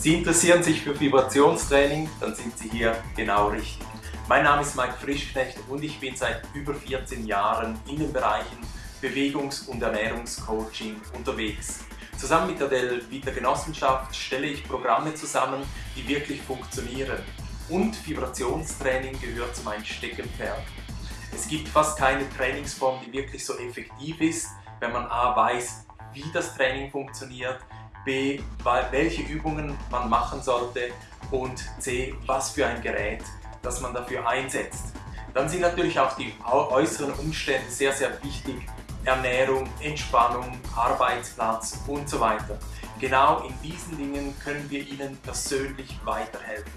Sie interessieren sich für Vibrationstraining, dann sind Sie hier genau richtig. Mein Name ist Mike Frischknecht und ich bin seit über 14 Jahren in den Bereichen Bewegungs- und Ernährungscoaching unterwegs. Zusammen mit der Del Vita Genossenschaft stelle ich Programme zusammen, die wirklich funktionieren. Und Vibrationstraining gehört zu meinem Steckenpferd. Es gibt fast keine Trainingsform, die wirklich so effektiv ist, wenn man A weiß, wie das Training funktioniert, B, welche Übungen man machen sollte und C, was für ein Gerät, das man dafür einsetzt. Dann sind natürlich auch die äußeren Umstände sehr, sehr wichtig. Ernährung, Entspannung, Arbeitsplatz und so weiter. Genau in diesen Dingen können wir Ihnen persönlich weiterhelfen.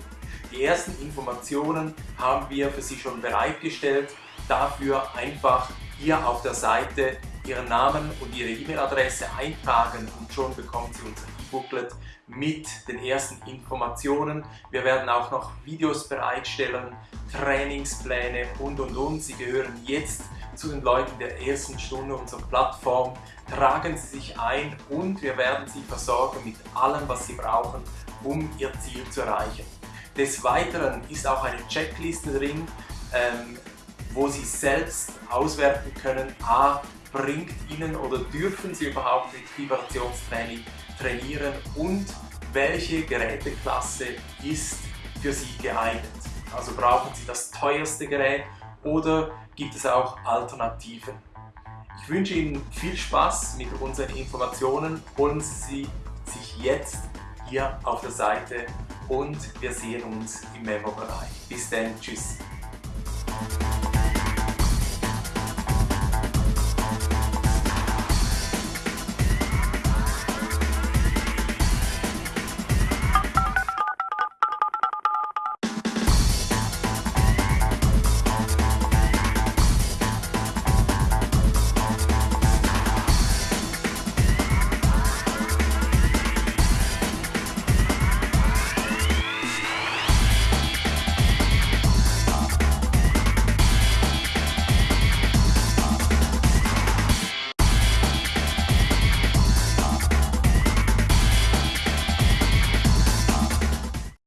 Die ersten Informationen haben wir für Sie schon bereitgestellt. Dafür einfach hier auf der Seite Ihren Namen und Ihre E-Mail-Adresse eintragen und schon bekommen Sie unser E-Booklet mit den ersten Informationen. Wir werden auch noch Videos bereitstellen, Trainingspläne und und und. Sie gehören jetzt zu den Leuten der ersten Stunde unserer Plattform. Tragen Sie sich ein und wir werden Sie versorgen mit allem, was Sie brauchen, um Ihr Ziel zu erreichen. Des Weiteren ist auch eine Checkliste drin, ähm, wo Sie selbst auswerten können, a, bringt Ihnen oder dürfen Sie überhaupt mit Vibrationstraining trainieren und welche Geräteklasse ist für Sie geeignet. Also brauchen Sie das teuerste Gerät oder gibt es auch Alternativen. Ich wünsche Ihnen viel Spaß mit unseren Informationen. Holen Sie sich jetzt hier auf der Seite und wir sehen uns im Memo-Bereich. Bis dann, tschüss.